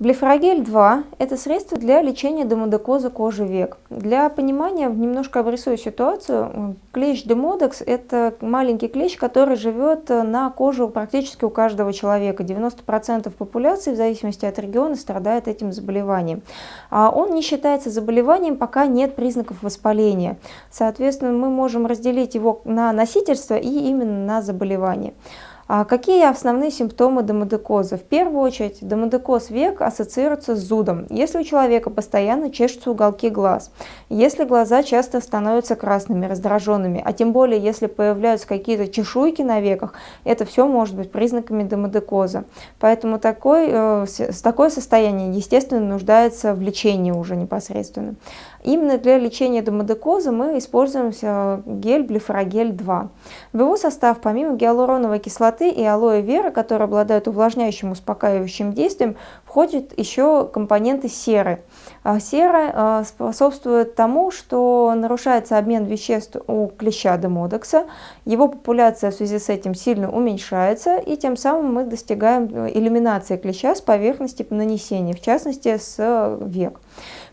Блефрогель 2 – это средство для лечения демодекоза кожи век. Для понимания немножко обрисую ситуацию. Клещ демодекс – это маленький клещ, который живет на коже практически у каждого человека. 90% популяции, в зависимости от региона, страдает этим заболеванием. А он не считается заболеванием, пока нет признаков воспаления. Соответственно, мы можем разделить его на носительство и именно на заболевание. А какие основные симптомы демодекоза? В первую очередь, демодекоз век ассоциируется с зудом. Если у человека постоянно чешутся уголки глаз, если глаза часто становятся красными, раздраженными, а тем более, если появляются какие-то чешуйки на веках, это все может быть признаками демодекоза. Поэтому такой, э, такое состояние, естественно, нуждается в лечении уже непосредственно. Именно для лечения демодекоза мы используем гель блефорогель 2. В его состав, помимо гиалуроновой кислоты и алоэ вера, которые обладают увлажняющим успокаивающим действием, входят еще компоненты серы. А сера э, способствует тому, что нарушается обмен веществ у клеща демодекса, его популяция в связи с этим сильно уменьшается, и тем самым мы достигаем э, элиминации клеща с поверхности нанесения, в частности с век.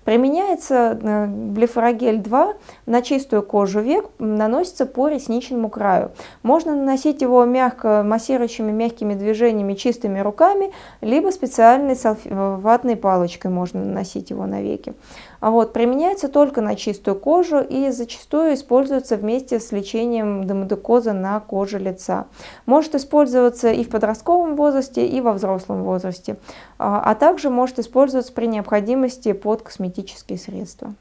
Применяется э, блефорогель 2 на чистую кожу век, наносится по ресничному краю. Можно наносить его мягко массирующими мягкими движениями чистыми руками, либо специальной ватной палочкой можно наносить его на веки. А вот, применяется только на чистую кожу и зачастую используется вместе с лечением демодекоза на коже лица. Может использоваться и в подростковом возрасте, и во взрослом возрасте, а, а также может использоваться при необходимости под косметические средства.